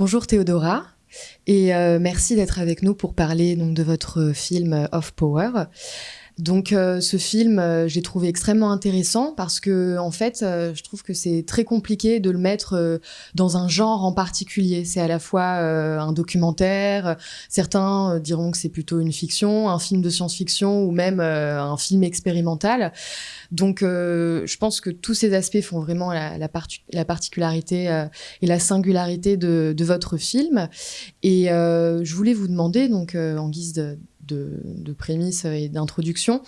bonjour Théodora et merci d'être avec nous pour parler donc de votre film Off Power. Donc euh, ce film, euh, j'ai trouvé extrêmement intéressant parce que en fait, euh, je trouve que c'est très compliqué de le mettre dans un genre en particulier. C'est à la fois un documentaire, certains diront que c'est plutôt une fiction, un film de science-fiction ou même un film expérimental. Donc je pense que tous ces aspects font vraiment la, la, la particularité et la singularité de, de, votre film. Et je voulais vous demander donc en guise de de, de prémisse et d'introduction.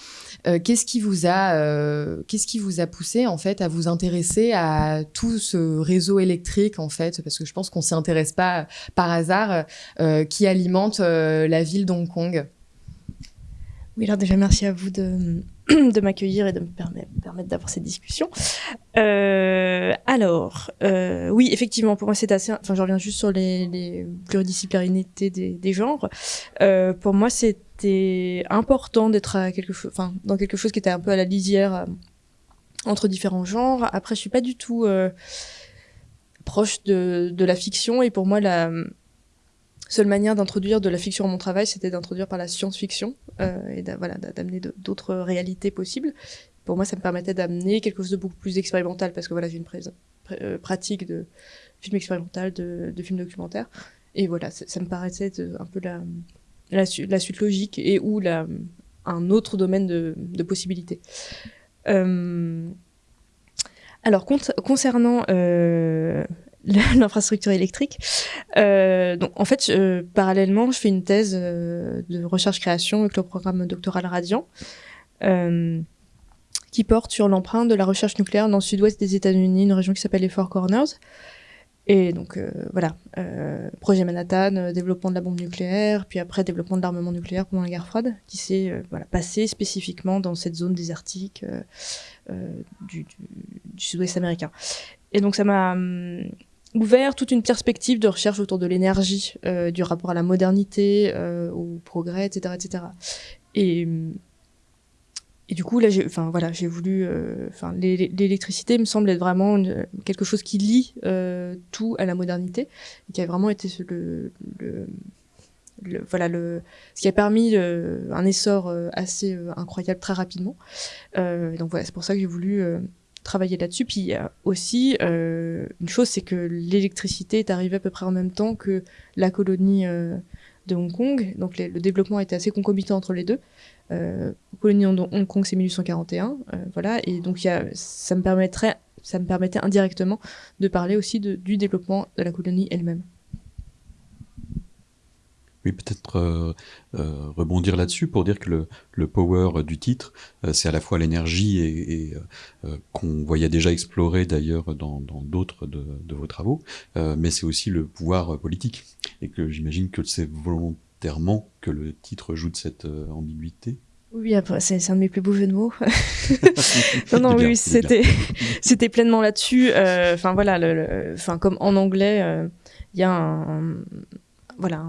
Euh, qu'est-ce qui vous a, euh, qu'est-ce qui vous a poussé en fait à vous intéresser à tout ce réseau électrique en fait, parce que je pense qu'on s'y intéresse pas par hasard, euh, qui alimente la ville d'Hong Kong. Oui, alors déjà merci à vous de, de m'accueillir et de me permettre, d'avoir cette discussion. Alors, oui, effectivement, pour moi c'est assez... Enfin, je reviens juste sur les, les pluridisciplinarités des, genres. Pour moi, c'était important d'être dans quelque chose qui était un peu à la lisière euh, entre différents genres. Après, je suis pas du tout euh, proche de, la fiction et pour moi, la seule manière d'introduire de la fiction à mon travail, c'était d'introduire par la science-fiction euh, et voilà, d'amener d'autres réalités possibles. Pour moi, ça me permettait d'amener quelque chose de beaucoup plus expérimental parce que voilà, j'ai une euh, pratique de film expérimental, de, de film documentaire. Et voilà, ça me paraissait un peu la, la, suite logique et ou un autre domaine de, possibilités. Euh, alors, concernant euh, l'infrastructure électrique. Euh, donc en fait, parallèlement, je fais une thèse de recherche-création avec le programme doctoral Radiant, qui porte sur l'empreinte de la recherche nucléaire dans le sud-ouest des États-Unis, une région qui s'appelle les Four Corners. Et donc euh, voilà, euh, projet Manhattan, développement de la bombe nucléaire, puis après développement de l'armement nucléaire pendant la guerre froide, qui s'est voilà, passé spécifiquement dans cette zone désertique du, sud-ouest américain. Et donc ça m'a hum, ouvert toute une perspective de recherche autour de l'énergie, euh, du rapport à la modernité, euh, au progrès, etc., etc. Et, et du coup, là, enfin voilà, j'ai voulu, euh, enfin, l'électricité me semble être vraiment quelque chose qui lie euh, tout à la modernité, qui a vraiment été le, voilà le ce qui a permis un essor assez incroyable très rapidement. donc voilà, c'est pour ça que j'ai voulu travailler là-dessus. Puis aussi, euh, une chose, c'est que l'électricité est arrivée à peu près en même temps que la colonie euh, de Hong Kong. Donc le développement était assez concomitant entre les deux. Euh, colonie Hong Kong, c'est 1841. Euh, voilà. Et donc ça, me permettrait, ça me permettait indirectement de parler aussi du développement de la colonie elle-même. Oui, peut-être euh, rebondir là-dessus pour dire que le, power du titre, c'est à la fois l'énergie qu'on voyait déjà explorer d'ailleurs dans d'autres de, de, vos travaux, mais c'est aussi le pouvoir politique. Et que j'imagine que c'est que le titre joue de cette ambiguïté. Oui, c'est un de mes plus beaux jeux de mots. non, non, oui, c'était, pleinement là-dessus. Enfin, voilà, enfin, comme en anglais, il y a un, voilà,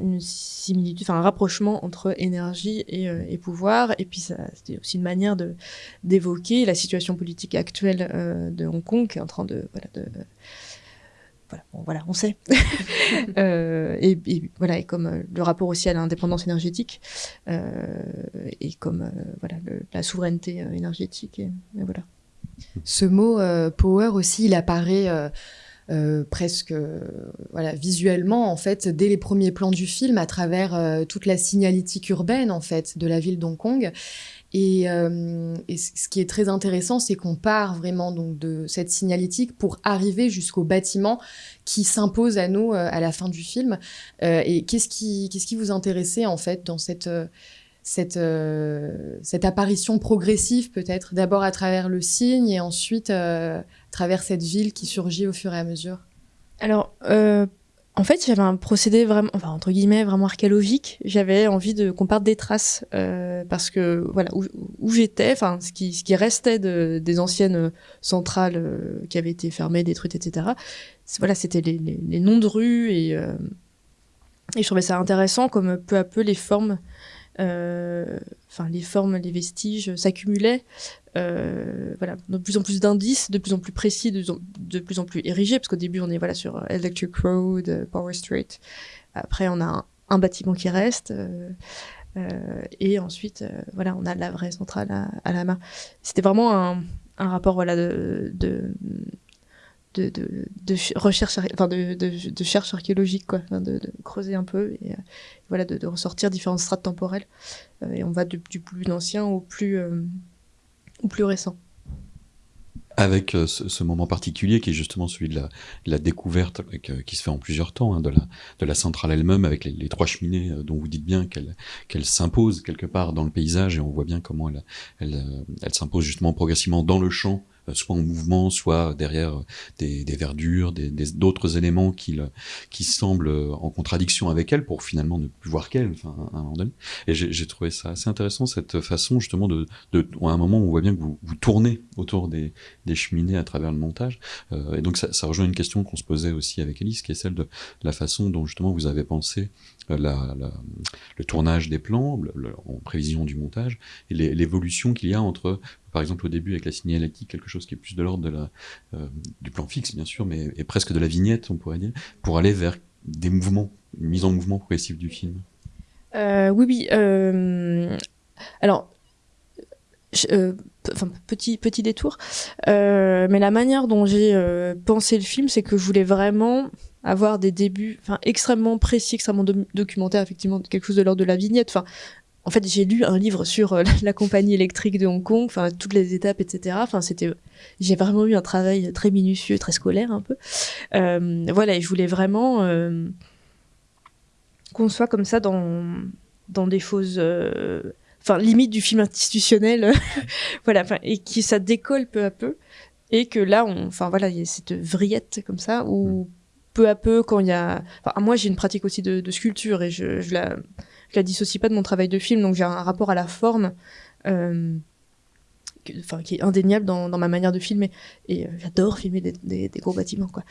une similitude, un rapprochement entre énergie et, et pouvoir. Et puis c'était aussi une manière d'évoquer la situation politique actuelle de Hong Kong qui est en train de voilà de voilà, bon, voilà, on sait. euh, et, et, voilà, et comme euh, le rapport aussi à l'indépendance énergétique, euh, et comme voilà le, la souveraineté énergétique, et, et, voilà. Ce mot power aussi, il apparaît euh, presque voilà visuellement en fait dès les premiers plans du film à travers euh, toute la signalétique urbaine en fait de la ville d'Hong Kong et, euh, ce qui est très intéressant c'est qu'on part vraiment donc de cette signalétique pour arriver jusqu'au bâtiment qui s'impose à nous euh, à la fin du film. Et qu'est-ce qui qu'est-ce qui vous intéressait en fait dans cette cette, euh, apparition progressive peut-être, d'abord à travers le signe et ensuite euh, à travers cette ville qui surgit au fur et à mesure? Alors, euh, en fait, j'avais un procédé vraiment, enfin entre guillemets, vraiment archéologique. J'avais envie de qu'on parte des traces euh, parce que voilà où, j'étais, enfin ce qui ce qui restait de, des anciennes centrales euh, qui avaient été fermées, détruites, etc. Voilà, c'était les, noms de rues et euh, et je trouvais ça intéressant comme peu à peu les formes enfin les formes, les vestiges s'accumulaient. voilà, de plus en plus d'indices, de plus en plus précis, de, plus en plus érigés, parce qu'au début on est voilà sur Electric Road, Power Street. Après on a un, bâtiment qui reste. et ensuite, voilà, on a la vraie centrale à, la main. C'était vraiment un, rapport voilà, de, de, recherche, enfin de, de, archéologique, quoi, de, creuser un peu et, voilà, de, ressortir différentes strates temporelles. Euh, et on va du, plus ancien au plus, euh, au plus récent avec euh, ce, moment particulier qui est justement celui de la, découverte qui se fait en plusieurs temps hein, de, la, de la centrale elle-même avec les, trois cheminées dont vous dites bien qu'elle qu'elle s'impose quelque part dans le paysage et on voit bien comment elle, elle, elle s'impose justement progressivement dans le champ euh, soit en mouvement, soit derrière euh, des, verdures, d'autres des, éléments qui, qui semblent euh, en contradiction avec elle pour finalement ne plus voir qu'elle, enfin, à un moment donné. Et j'ai trouvé ça assez intéressant, cette façon justement de, à un moment, on voit bien que vous, tournez autour des, cheminées à travers le montage. et donc ça, ça rejoint une question qu'on se posait aussi avec Alice, qui est celle de la façon dont justement vous avez pensé la, le tournage des plans en prévision du montage et l'évolution qu'il y a entre par exemple au début avec la signalétique, quelque chose qui est plus de l'ordre de la, euh, du plan fixe bien sûr, mais et presque de la vignette on pourrait dire, pour aller vers des mouvements, une mise en mouvement progressif du film. Euh, oui, oui. Euh, alors, enfin, petit, petit détour, mais la manière dont j'ai pensé le film, c'est que je voulais vraiment avoir des débuts extrêmement précis extrêmement documentaires effectivement quelque chose de l'ordre de la vignette enfin en fait, j'ai lu un livre sur euh, la compagnie électrique de Hong Kong, enfin toutes les étapes, etc. Enfin, c'était, j'ai vraiment eu un travail très minutieux, très scolaire un peu. Euh, voilà, et je voulais vraiment euh, qu'on soit comme ça dans dans des choses, enfin limite du film institutionnel, voilà, et qui ça décolle peu à peu, et que là, on, enfin voilà, il y a cette vrillette comme ça où mm. peu à peu, quand il y a, enfin moi j'ai une pratique aussi de, de sculpture et je, je la je la dissocie pas de mon travail de film, donc j'ai un rapport à la forme. Euh, enfin, qui est indéniable dans, dans, ma manière de filmer. Et euh, j'adore filmer des, des, des, gros bâtiments, quoi.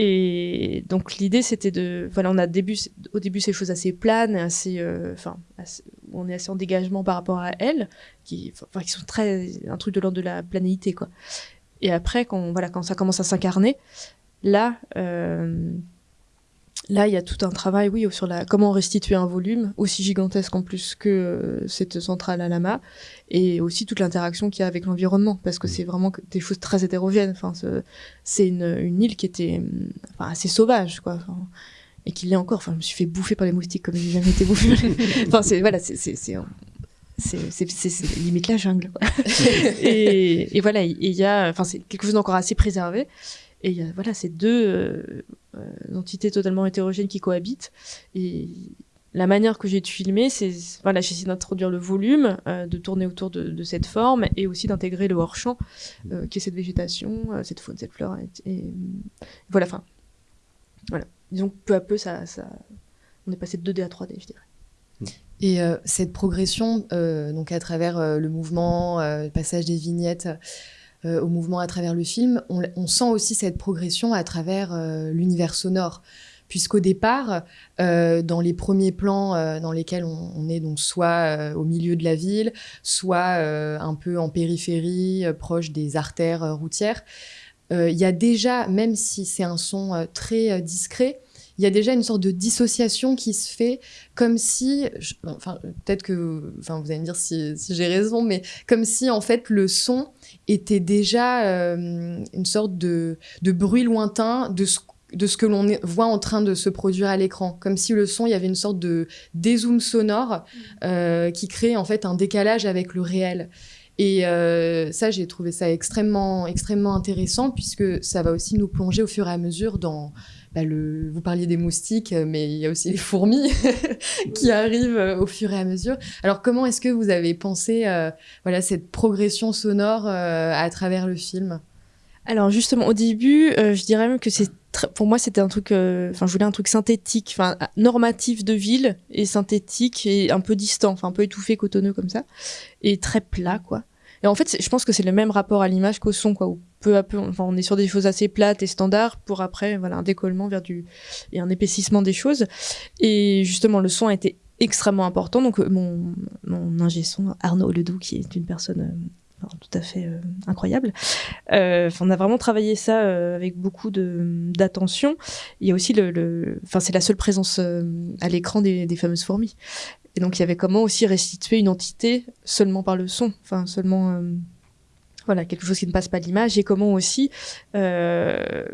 Et donc l'idée c'était de, voilà, on a début, au début ces choses assez planes, assez, euh, enfin, on est assez en dégagement par rapport à elles, qui sont très, un truc de l'ordre de la planéité, quoi. Et après, quand, voilà, quand ça commence à s'incarner, là, euh, Là, il y a tout un travail, oui, sur la comment restituer un volume aussi gigantesque en plus que euh, cette centrale à Lama, et aussi toute l'interaction qu'il y a avec l'environnement, parce que mm. c'est vraiment des choses très hétérogènes. Enfin, c'est une, une, île qui était enfin, assez sauvage, quoi. et qui l'est encore. Enfin, je me suis fait bouffer par les moustiques comme j'ai jamais été bouffée. enfin, c'est voilà, c'est c'est limite la jungle. Quoi. et, et, voilà, il y a, enfin, c'est quelque chose d'encore assez préservé. Et il y a, voilà, ces deux euh, entités totalement hétérogènes qui cohabitent. Et la manière que j'ai de filmer, c'est voilà, j'essaie d'introduire le volume, euh, de tourner autour de, de, cette forme et aussi d'intégrer le hors-champ, euh, qui est cette végétation, euh, cette faune, cette fleur. Et, et voilà, enfin, voilà. Disons que peu à peu, ça, ça, on est passé de 2D à 3D, je dirais. Et euh, cette progression, euh, donc à travers le mouvement, le passage des vignettes, euh, au mouvement à travers le film, on, sent aussi cette progression à travers euh, l'univers sonore. Puisqu'au départ, euh, dans les premiers plans dans lesquels on, on, est donc soit au milieu de la ville, soit un peu en périphérie, proche des artères routières, il y a déjà, même si c'est un son très discret, il y a déjà une sorte de dissociation qui se fait comme si, enfin peut-être que, enfin vous allez me dire si, si j'ai raison, mais comme si en fait le son était déjà euh, une sorte de, de, bruit lointain de ce, de ce que l'on voit en train de se produire à l'écran, comme si le son, il y avait une sorte de dézoom sonore euh, qui crée en fait un décalage avec le réel. Et euh, ça, j'ai trouvé ça extrêmement, extrêmement intéressant puisque ça va aussi nous plonger au fur et à mesure dans bah, le, vous parliez des moustiques, mais il y a aussi les fourmis qui arrivent euh, au fur et à mesure. Alors, comment est-ce que vous avez pensé, euh, voilà, cette progression sonore euh, à travers le film? Alors, justement, au début, euh, je dirais même que c'est pour moi, c'était un truc, euh, enfin, je voulais un truc synthétique, enfin, normatif de ville et synthétique et un peu distant, enfin, un peu étouffé, cotonneux comme ça, et très plat, quoi. Et en fait, je pense que c'est le même rapport à l'image qu'au son, quoi, peu à peu, enfin, on est sur des choses assez plates et standards pour après, voilà, un décollement vers du, et un épaississement des choses. Et justement, le son a été extrêmement important. Donc mon, mon ingé son Arnaud Ledoux, qui est une personne tout à fait euh, incroyable. Euh, on a vraiment travaillé ça euh, avec beaucoup d'attention. Il y a aussi le, enfin c'est la seule présence à l'écran des, fameuses fourmis. Et donc il y avait comment aussi restituer une entité seulement par le son, enfin seulement voilà quelque chose qui ne passe pas l'image et comment aussi, enfin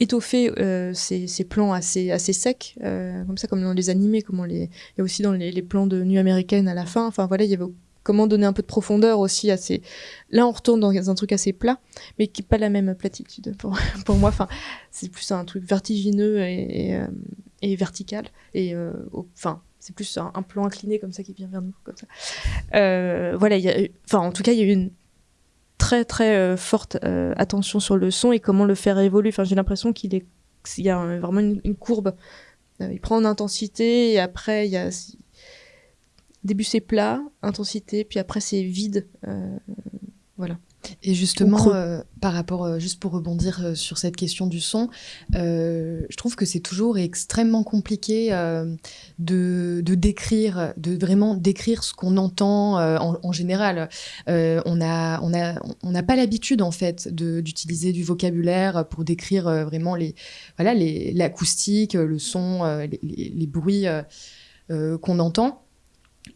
étoffer ces, plans assez assez secs comme ça comme dans les animés comme les a aussi dans les, les, plans de nuit américaine à la fin enfin voilà il y avait comment donner un peu de profondeur aussi à ces là on retourne dans un truc assez plat mais qui n'est pas la même platitude pour, pour moi enfin c'est plus un truc vertigineux et, et, euh, vertical et euh, enfin c'est plus un, plan incliné comme ça qui vient vers nous comme ça euh, voilà enfin en tout cas il y a eu une très très forte attention sur le son et comment le faire évoluer j'ai l'impression qu'il est y a vraiment une, une courbe il prend en intensité et après il y a début c'est plat, intensité, puis après c'est vide. Euh, voilà. Et justement, euh, par rapport, euh, juste pour rebondir sur cette question du son, je trouve que c'est toujours extrêmement compliqué de, décrire, de vraiment décrire ce qu'on entend en, général. on n'a on a, on pas l'habitude en fait d'utiliser du vocabulaire pour décrire vraiment les, voilà, l'acoustique, le son, les, les bruits qu'on entend.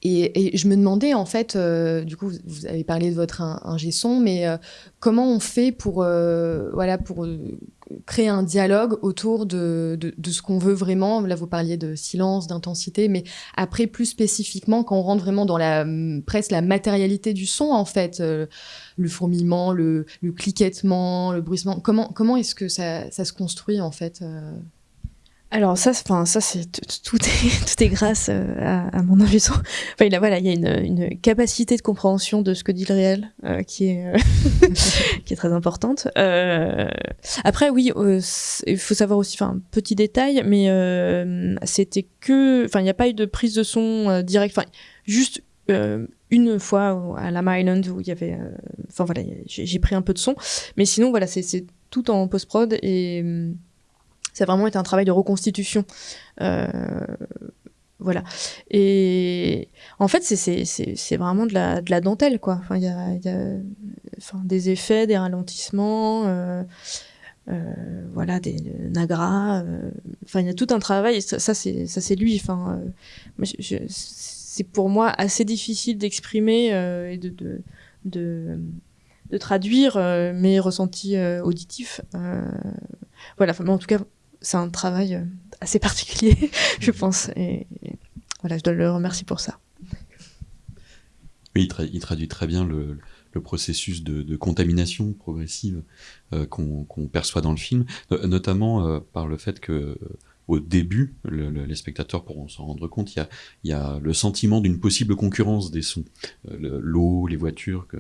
Et, je me demandais en fait, euh, du coup, vous, avez parlé de votre ingé son, mais euh, comment on fait pour, euh, voilà, pour créer un dialogue autour de, de, ce qu'on veut vraiment? Là, vous parliez de silence, d'intensité, mais après, plus spécifiquement, quand on rentre vraiment dans la presque la matérialité du son, en fait, le fourmillement, le, le cliquettement, le bruissement. Comment comment est-ce que ça, ça, se construit en fait alors ça, enfin ça c'est tout est tout est grâce euh, à, mon intuition. Enfin il a voilà il y a une, une, capacité de compréhension de ce que dit le réel euh, qui est euh, qui est très importante. après oui il faut savoir aussi enfin petit détail mais c'était que enfin il n'y a pas eu de prise de son direct enfin juste une fois à la Island où il y avait enfin voilà j'ai pris un peu de son mais sinon voilà c'est tout en post prod et ça a vraiment été un travail de reconstitution. Euh, voilà. Et en fait, c'est vraiment de la, de la dentelle, quoi. Enfin, il y a, enfin, des effets, des ralentissements, euh, euh, voilà, des nagras. Enfin, il y a tout un travail. ça, c'est lui. Enfin, c'est pour moi assez difficile d'exprimer et de, de, de, de traduire mes ressentis auditifs. voilà. Enfin, en tout cas, c'est un travail euh, assez particulier, je pense. Et, voilà, je dois le remercier pour ça. Oui, il, traduit très bien le, processus de, contamination progressive euh, qu'on perçoit dans le film, notamment euh, par le fait que au début, les spectateurs pourront s'en rendre compte, il y a, le sentiment d'une possible concurrence des sons. Euh, l'eau, les voitures que,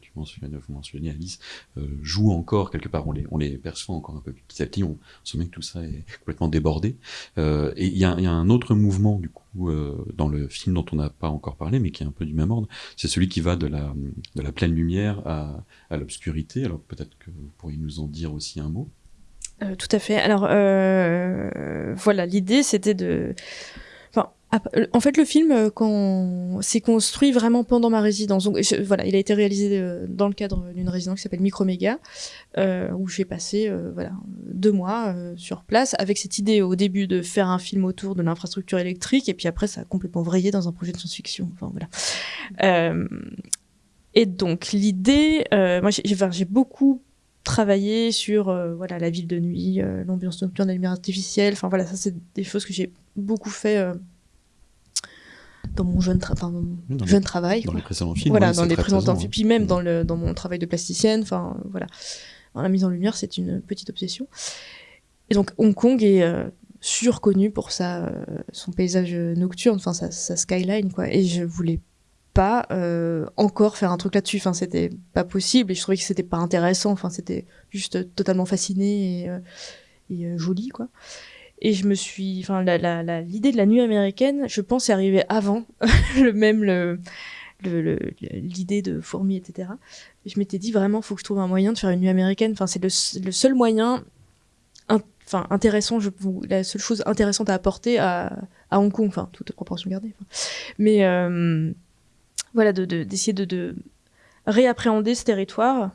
tu mentionnes, vous mentionnez Alice, euh, jouent encore quelque part, on les, perçoit encore un peu petit à petit, on se met que tout ça est complètement débordé. Euh, et il y, a, un autre mouvement du coup dans le film dont on n'a pas encore parlé, mais qui est un peu du même ordre, c'est celui qui va de la, pleine lumière à l'obscurité. Alors peut-être que vous pourriez nous en dire aussi un mot. Euh, tout à fait. Alors euh, voilà, l'idée c'était de. Euh, en fait, le film quand s'est construit vraiment pendant ma résidence. Donc, voilà, il a été réalisé dans le cadre d'une résidence qui s'appelle Microméga, euh, où j'ai passé voilà deux mois sur place avec cette idée au début de faire un film autour de l'infrastructure électrique, et puis après ça a complètement vrillé dans un projet de science-fiction. Enfin voilà. et donc l'idée, moi j'ai beaucoup travailler sur euh, voilà la ville de nuit, euh, l'ambiance nocturne, la lumière artificielle. Enfin voilà, ça c'est des choses que j'ai beaucoup fait euh, dans mon jeune, jeune travail. Dans les précédents films. Voilà, dans les précédents films, puis même mm. dans le dans mon travail de plasticienne. Enfin voilà, la mise en lumière c'est une petite obsession. Et donc Hong Kong est surconnu pour ça, son paysage nocturne, enfin sa, sa, skyline quoi. Et je voulais pas euh, encore faire un truc là-dessus. Enfin, c'était pas possible et je trouvais que c'était pas intéressant. Enfin, c'était juste totalement fasciné et, euh, euh, joli, quoi. Et je me suis, enfin, l'idée de la nuit américaine, je pense, est arrivée avant le même le l'idée de fourmis, etc. je m'étais dit vraiment, faut que je trouve un moyen de faire une nuit américaine. Enfin, c'est le, seul moyen, enfin, intéressant, la seule chose intéressante à apporter à, à Hong Kong, enfin toute proportion gardée. Mais voilà, d'essayer de, de, réappréhender ce territoire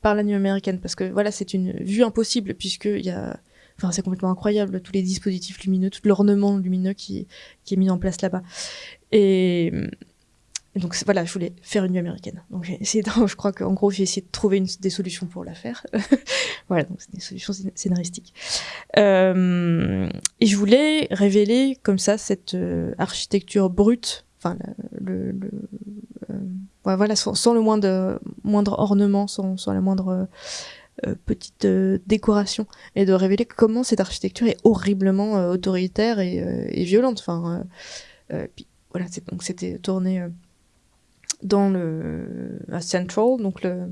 par la nuit américaine, parce que voilà, c'est une vue impossible puisque il y a Enfin, c'est complètement incroyable, tous les dispositifs lumineux, tout l'ornement lumineux qui, qui est mis en place là-bas. Et, donc voilà, je voulais faire une nuit américaine. Donc j'ai essayé, je crois qu'en gros, j'ai essayé de trouver des solutions pour la faire. voilà, donc c'est des solutions scénaristiques. Euh, et je voulais révéler comme ça cette euh, architecture brute, enfin le, euh, voilà, sans, le moindre, moindre ornement, sans, sans la moindre euh, petite euh, décoration et de révéler comment cette architecture est horriblement autoritaire et, violente. Enfin, puis, voilà, donc c'était tourné dans le à Central, donc le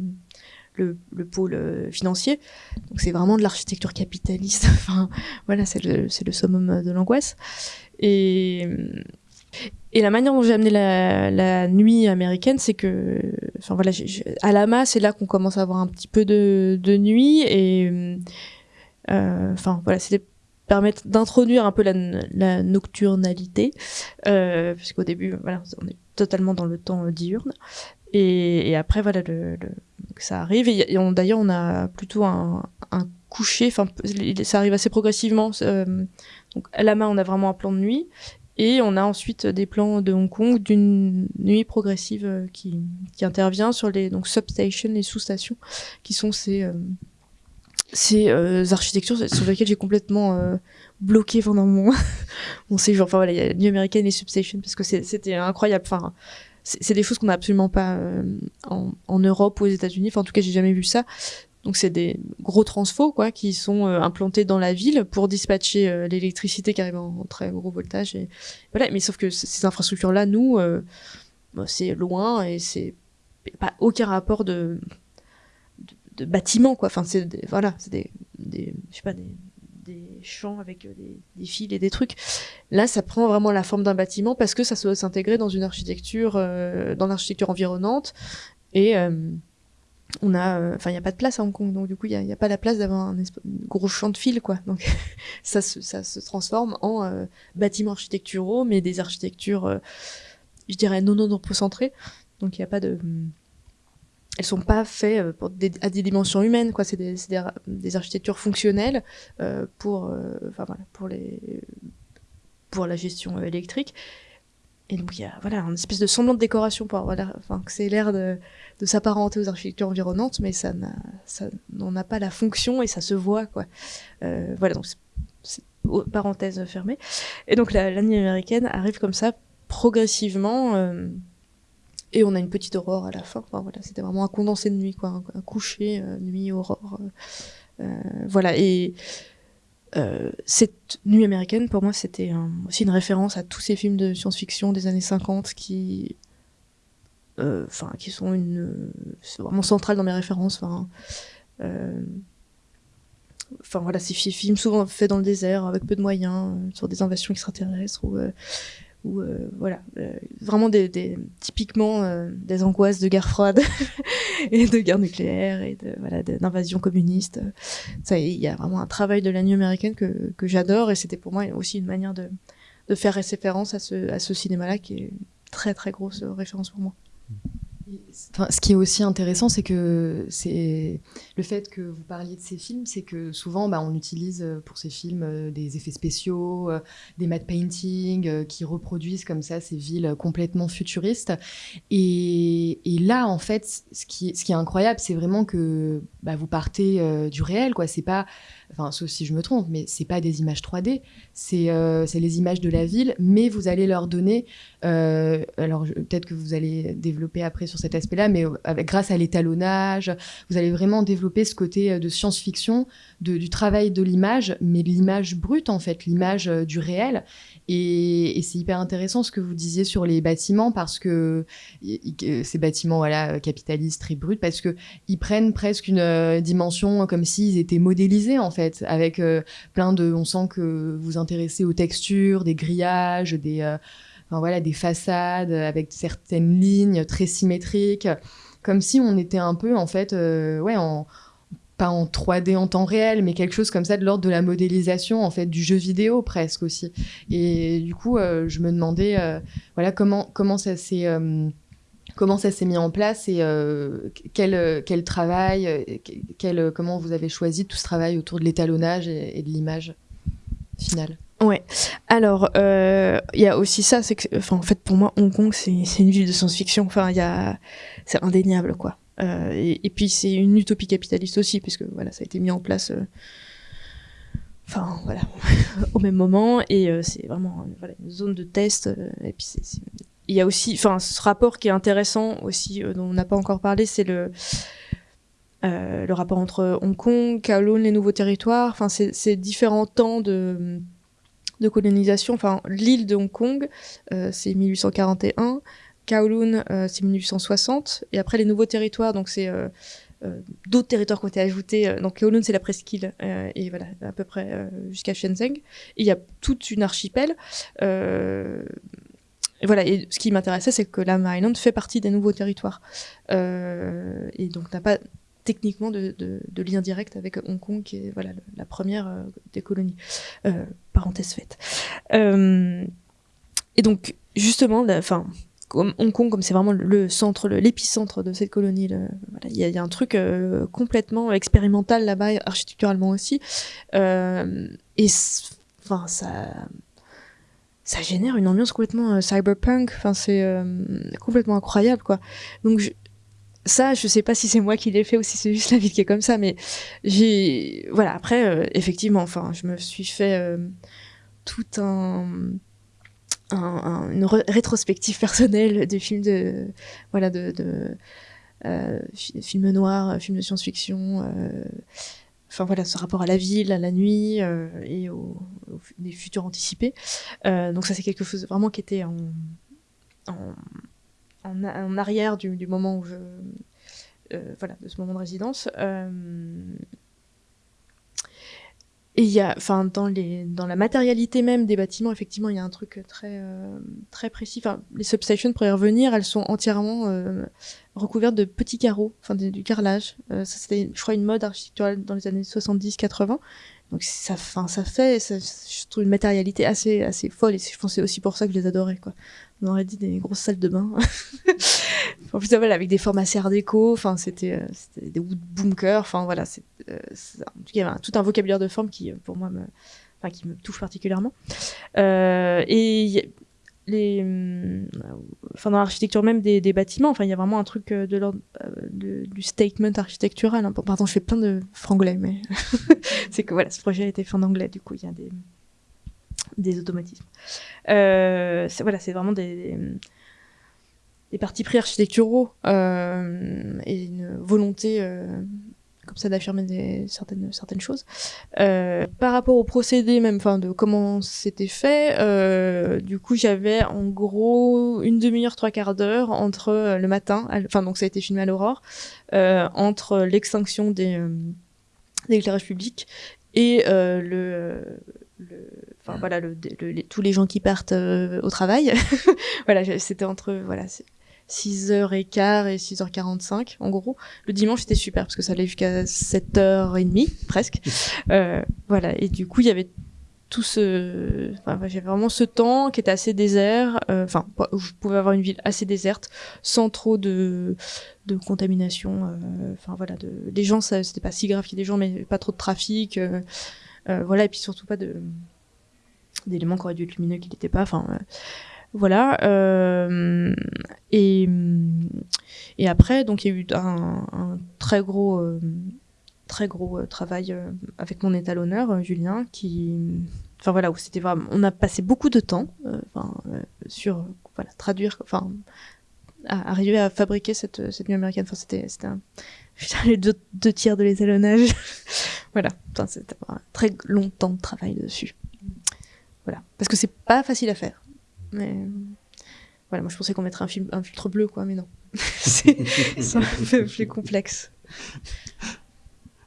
le, le, pôle financier. Donc c'est vraiment de l'architecture capitaliste. enfin, voilà, c'est le, le summum de l'angoisse. Et, et la manière dont j'ai amené la, nuit américaine, c'est que, enfin voilà, à Lama, c'est là qu'on commence à avoir un petit peu de, nuit et, euh, voilà, c'est permettre d'introduire un peu la, nocturnalité, euh, puisqu'au début, voilà, on est totalement dans le temps diurne. Et, après, voilà, ça arrive. Et, d'ailleurs, on a plutôt un, coucher. Enfin, ça arrive assez progressivement. Euh, à la main, on a vraiment un plan de nuit. Et on a ensuite des plans de Hong Kong d'une nuit progressive euh, qui, qui, intervient sur les donc substations, les sous-stations, qui sont ces, euh, ces euh, architectures sur lesquelles j'ai complètement bloqué pendant mon, mon séjour. Enfin voilà, il y a la nuit américaine et substations parce que c'était incroyable. Enfin, c'est des choses qu'on n'a absolument pas en, en, Europe ou aux États-Unis. Enfin, en tout cas, j'ai jamais vu ça. Donc c'est des gros transfos quoi qui sont euh, implantés dans la ville pour dispatcher euh, l'électricité qui arrive en, très gros voltage voilà. Mais sauf que ces infrastructures là nous euh, bah, c'est loin et c'est pas aucun rapport de bâtiment quoi. Enfin c'est voilà c'est des, des je sais pas des, des champs avec des, des, fils et des trucs. Là ça prend vraiment la forme d'un bâtiment parce que ça doit s'intégrer dans une architecture dans l'architecture environnante et on a euh, enfin il y a pas de place à Hong Kong donc du coup il y a, pas la place d'avoir un gros champ de fil quoi. Donc ça se, transforme en euh, bâtiments architecturaux mais des architectures euh, je dirais non non centrées donc il y a pas de elles sont pas faites à des dimensions humaines quoi. C'est des, architectures fonctionnelles pour enfin voilà pour les pour la gestion électrique et donc il y a voilà une espèce de semblant de décoration pour avoir enfin que c'est l'air de, de s'apparenter aux architectures environnantes, mais ça n'en a pas la fonction et ça se voit quoi. Euh, voilà donc c'est, parenthèse fermée. Et donc la, américaine arrive comme ça progressivement. Euh, et on a une petite aurore à la fin. Voilà, c'était vraiment un condensé de nuit, quoi, un, coucher, euh, nuit, aurore. voilà. Et euh, cette nuit américaine, pour moi, c'était aussi une référence à tous ces films de science-fiction des années 50 qui, euh, enfin, qui sont vraiment centrales dans mes références. Enfin, euh, voilà, ces films souvent faits dans le désert avec peu de moyens, sur des invasions extraterrestres ou ou euh, voilà euh, vraiment typiquement euh, des angoisses de guerre froide et de guerre nucléaire et de voilà d'invasion communiste. Ça il y a vraiment un travail de la nuit américaine que, j'adore et c'était pour moi aussi une manière de, faire référence à ce, à ce cinéma là qui est une très très grosse référence pour moi Ce qui est aussi intéressant, c'est que c'est le fait que vous parliez de ces films, c'est que souvent, bah, on utilise euh, pour ces films euh, des effets spéciaux, euh, des matte painting qui reproduisent comme ça ces villes complètement futuristes. Et, là, en fait, ce qui, ce qui est incroyable, c'est vraiment que bah, vous partez du réel, quoi. C'est pas enfin sauf si je me trompe, mais c'est pas des images 3D, c'est euh, les images de la ville, mais vous allez leur donner, euh, alors peut-être que vous allez développer après sur cet aspect-là, mais avec, grâce à l'étalonnage, vous allez vraiment développer ce côté euh, de science-fiction, du travail de l'image, mais l'image brute en fait, l'image euh, du réel. Et, c'est hyper intéressant ce que vous disiez sur les bâtiments parce que ces bâtiments voilà capitalistes très bruts parce que ils prennent presque une euh, dimension comme s'ils étaient modélisés en fait avec euh, plein de on sent que vous intéressez aux textures, des grillages, des euh, enfin, voilà des façades avec certaines lignes très symétriques comme si on était un peu en fait ouais pas en 3D en temps réel, mais quelque chose comme ça de l'ordre de la modélisation, en fait, du jeu vidéo presque aussi. Et du coup, je me demandais, voilà, comment, comment ça s'est comment ça s'est mis en place et quel, quel travail, quel, comment vous avez choisi tout ce travail autour de l'étalonnage et, de l'image finale? Ouais. Alors, il y a aussi ça, c'est que, en fait, pour moi, Hong Kong, c'est une ville de science-fiction. Enfin, il y a, c'est indéniable, quoi. Euh, et, puis c'est une utopie capitaliste aussi, puisque voilà, ça a été mis en place. Euh, enfin voilà, au même moment, et euh, c'est vraiment voilà, une zone de test. et puis il y a aussi, enfin, ce rapport qui est intéressant aussi, dont on n'a pas encore parlé, c'est le le rapport entre Hong Kong, Kowloon, les nouveaux territoires. Enfin, c'est différents temps de de colonisation. Enfin, l'île de Hong Kong, c'est 1841. Kowloon, euh, c'est 1860. Et après, les nouveaux territoires, donc c'est euh, euh, d'autres territoires qui ont été ajoutés. Donc Kowloon, c'est la presqu'île, et voilà, à peu près jusqu'à Shenzhen. Il y a toute une archipel. Et voilà, et ce qui m'intéressait, c'est que la Island fait partie des nouveaux territoires. et donc n'a pas techniquement de, lien direct avec Hong Kong, qui est voilà, la première des colonies. parenthèse faite. et donc, justement, enfin, Hong Kong, comme c'est vraiment le centre, l'épicentre de cette colonie, il y, a un truc euh, complètement expérimental là-bas, architecturalement aussi. Euh, et ça, ça génère une ambiance complètement euh, cyberpunk. Enfin, c'est complètement incroyable, quoi. Donc, ça, je sais pas si c'est moi qui l'ai fait ou si c'est juste la ville qui est comme ça, mais j'ai, voilà. Après, effectivement, enfin, je me suis fait tout un une rétrospective personnelle des films de voilà de, de euh, films noirs, films de science-fiction. Euh, enfin voilà, ce rapport à la ville, à la nuit euh, et aux, futurs anticipés. donc ça c'est quelque chose vraiment qui était en, arrière du, du, moment où je voilà de ce moment de résidence. Et il y a, enfin, dans les, dans la matérialité même des bâtiments, effectivement, il y a un truc très, euh, très précis. Enfin, les substations, pour y revenir, elles sont entièrement euh, recouvertes de petits carreaux, enfin, du carrelage. Euh, ça, c'était, je crois, une mode architecturale dans les années 70-80. Donc, ça, enfin, ça fait, ça, je trouve une matérialité assez, assez folle. Et je pense c'est aussi pour ça que je les adorais, quoi on aurait dit des grosses salles de bain. en plus, voilà, avec des formes assez art déco, enfin, c'était, euh, des wood bunkers, enfin, voilà, c'est, euh, il y avait tout un vocabulaire de formes qui, pour moi, me, enfin, qui me touche particulièrement. Euh, et les, enfin, dans l'architecture même des, des bâtiments, enfin, il y a vraiment un truc de l'ordre du statement architectural. Hein. Pardon, je fais plein de franglais, mais c'est que voilà, ce projet a été fait en anglais, du coup, il y a des des automatismes. Euh, voilà, c'est vraiment des, des, partis pris architecturaux euh, et une volonté euh, comme ça d'affirmer certaines, choses. par rapport au procédé même, enfin de comment c'était fait, du coup j'avais en gros une demi-heure, trois quarts d'heure entre le matin, enfin donc ça a été filmé à l'aurore, entre l'extinction des, éclairages publics et le, voilà, tous les gens qui partent euh, au travail. voilà, c'était entre voilà 6h15 et 6h45 en gros. Le dimanche c'était super parce que ça allait jusqu'à 7h30 presque. Euh, voilà, et du coup il y avait tout ce, j'avais vraiment ce temps qui était assez désert, euh, enfin, je pouvais avoir une ville assez déserte, sans trop de, de contamination, enfin voilà, de, les gens, c'était pas si grave qu'il y ait des gens, mais pas trop de trafic, voilà, et puis surtout pas de, d'éléments qui auraient dû être lumineux qui n'étaient pas. Enfin, euh, voilà. Euh, et, et après, donc il y a eu un, très gros, euh, très gros travail avec mon étalonneur Julien, qui, enfin voilà, c'était vraiment, on a passé beaucoup de temps, sur voilà traduire, enfin arriver à fabriquer cette cette nuit américaine. Enfin c'était un les deux, deux, tiers de l'étalonnage. voilà, enfin, c'était un très long temps de travail dessus. Voilà. Parce que c'est pas facile à faire. Mais voilà, moi je pensais qu'on mettrait un, filtre bleu, quoi, mais non. c'est un peu plus complexe.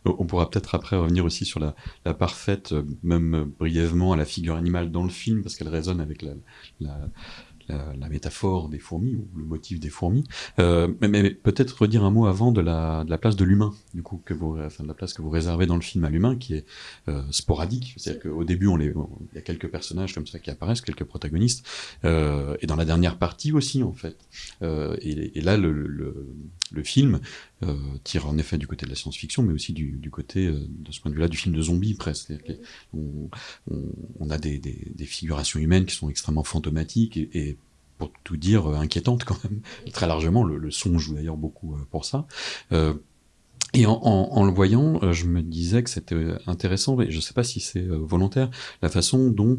On pourra peut-être après revenir aussi sur la, la, parfaite, euh, même brièvement, à la figure animale dans le film, parce qu'elle résonne avec la, la, métaphore des fourmis ou le motif des fourmis. Euh, mais, peut-être redire un mot avant de la, de la place de l'humain, du coup, que vous, enfin, de la place que vous réservez dans le film à l'humain, qui est euh, sporadique. C'est-à-dire qu'au début, on les, il y a quelques personnages comme ça qui apparaissent, quelques protagonistes, euh, et dans la dernière partie aussi, en fait. Euh, et, et, là, le, le, le film euh, tire en effet du côté de la science-fiction, mais aussi du, côté, euh, de ce point de vue-là, du film de zombies presque. On, a des, figurations humaines qui sont extrêmement fantomatiques et, pour tout dire, euh, inquiétantes quand même, très largement. Le, le son joue d'ailleurs beaucoup pour ça. Et en, le voyant, euh, je me disais que c'était euh, intéressant, mais je ne sais pas si c'est euh, volontaire, la façon dont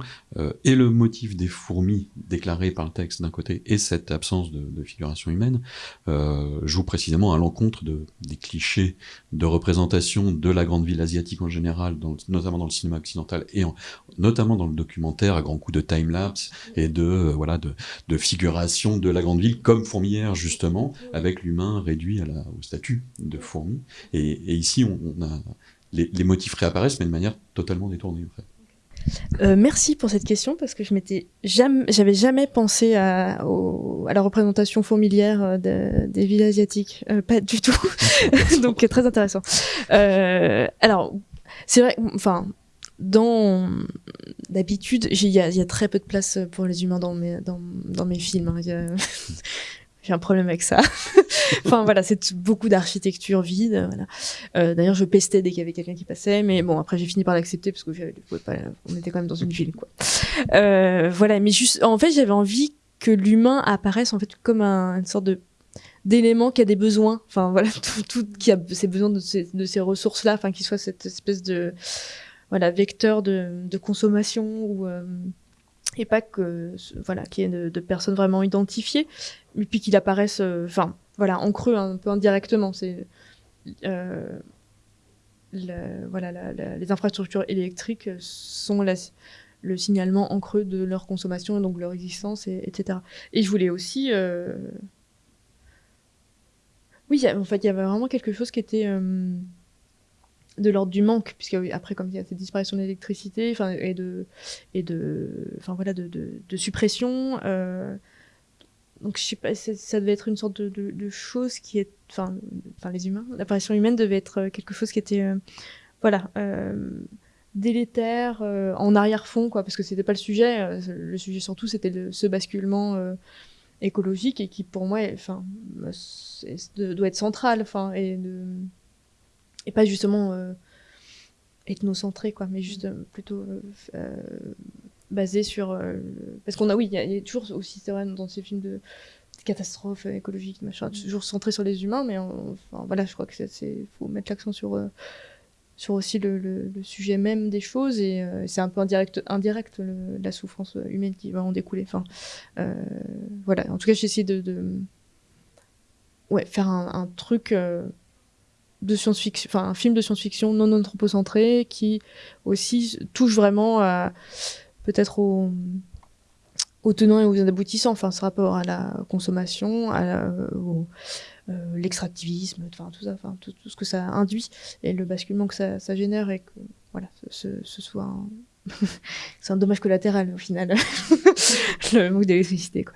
et le motif des fourmis déclaré par le texte d'un côté et cette absence de, figuration humaine euh, joue précisément à l'encontre de, des clichés de représentation de la grande ville asiatique en général, notamment dans le cinéma occidental et en, notamment dans le documentaire à grands coups de time-lapse et de voilà de, figuration de la grande ville comme fourmilière justement, avec l'humain réduit au statut de fourmi. Et, et ici, on, on a les, les, motifs réapparaissent, mais de manière totalement détournée, en fait. Euh, merci pour cette question parce que je m'étais jamais, j'avais jamais pensé à, au, à la représentation fourmilière euh, de, des villes asiatiques, euh, pas du tout. Donc très intéressant. Euh, alors c'est vrai, enfin dans d'habitude, il y, y, a très peu de place pour les humains dans mes dans, dans mes films. Hein j'ai un problème avec ça. enfin voilà, c'est beaucoup d'architecture vide. Voilà. Euh, D'ailleurs, je pestais dès qu'il y avait quelqu'un qui passait, mais bon, après j'ai fini par l'accepter parce que on était quand même dans une ville, quoi. Euh, voilà, mais juste, en fait, j'avais envie que l'humain apparaisse en fait comme un, une sorte de d'élément qui a des besoins. Enfin voilà, tout, tout qui a ses besoins de ces, ressources-là, enfin qu'il soit cette espèce de voilà vecteur de, consommation euh, et pas que voilà qu'il y ait de, personnes vraiment identifiées et puis qu'il apparaisse euh, voilà en creux un peu indirectement. C'est euh, voilà les infrastructures électriques sont le signalement en creux de leur consommation donc leur existence et, etc et je voulais aussi euh... oui en fait il y avait vraiment quelque chose qui était de l'ordre du manque puisque après comme il y a cette disparition d'électricité et de et de voilà de, de, suppression euh, donc je sais pas ça devait être une sorte de, chose qui est enfin les humains l'apparition humaine devait être quelque chose qui était euh, voilà euh, délétère euh, en arrière-fond quoi parce que c'était pas le sujet euh, le sujet surtout c'était ce basculement euh, écologique et qui pour moi enfin doit être central enfin et de et pas justement euh, ethnocentré quoi mais juste euh, plutôt euh, basé sur parce qu'on a oui il y, y, a toujours aussi c'est vrai dans ces films de catastrophes écologiques machin toujours centré sur les humains mais on, enfin voilà je crois que c'est faut mettre l'accent sur sur aussi le, le, le, sujet même des choses et euh, c'est un peu indirect indirect le, la souffrance humaine qui va en découler. Enfin euh, voilà. En tout cas j'ai essayé de, de ouais faire un, un truc euh, de science-fiction, enfin un film de science-fiction non anthropocentré qui aussi touche vraiment à peut-être au, aux tenants et aux aboutissants, enfin ce rapport à la consommation, à euh, l'extractivisme, enfin tout ça, enfin tout, ce que ça induit et le basculement que ça, ça génère et que voilà ce, ce soit un c'est un dommage collatéral au final. Le manque d'électricité quoi.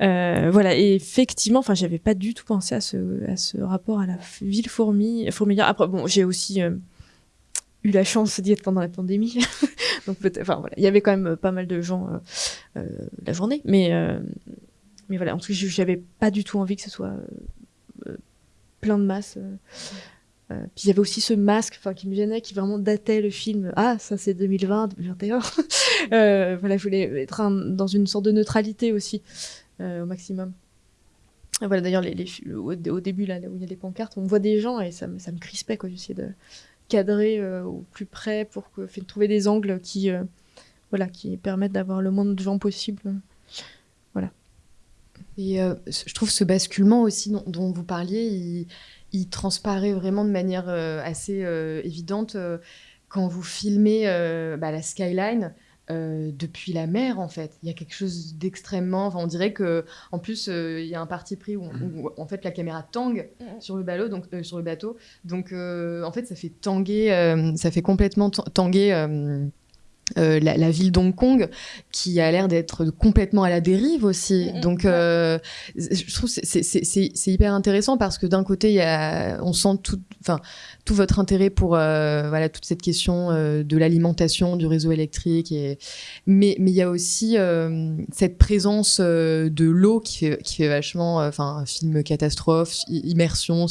Euh, voilà et effectivement enfin j'avais pas du tout pensé à ce à ce rapport à la ville fourmi fourmilière. Après bon j'ai aussi euh, eu la chance d'y être pendant la pandémie. Donc peut-être enfin voilà il y avait quand même pas mal de gens euh, euh la journée. Mais euh, mais voilà en tout cas j'avais pas du tout envie que ce soit euh, plein de masse euh, puis il y avait aussi ce masque qui me gênait qui vraiment datait le film. Ah ça c'est 2020 2021 euh, voilà je voulais être dans une sorte de neutralité aussi euh, au maximum. Voilà d'ailleurs les, au, début là, où il y a les pancartes on voit des gens et ça, ça me crispait quoi. J'essayais de cadrer au plus près pour que fait, trouver des angles qui voilà qui permettent d'avoir le moins de gens possible. Voilà. Et je trouve ce basculement aussi dont, vous parliez il transparaît vraiment de manière euh, assez euh, évidente euh, quand vous filmez bah, la skyline. Euh, depuis la mer en fait. Il y a quelque chose d'extrêmement. Enfin, on dirait que en plus euh, il y a un parti pris où, où, en fait la caméra tangue sur le bateau, donc euh, sur le bateau. Donc en fait ça fait tanguer, ça fait complètement tanguer euh, la, ville d'Hong Kong qui a l'air d'être complètement à la dérive aussi. Mm-hmm. Donc, euh, je trouve c'est c'est hyper intéressant parce que d'un côté, y a, on sent tout, enfin, tout votre intérêt pour euh, voilà toute cette question de l'alimentation du réseau électrique. Et, mais mais il y a aussi cette présence de l'eau qui fait, qui fait vachement, enfin, film catastrophe, immersion,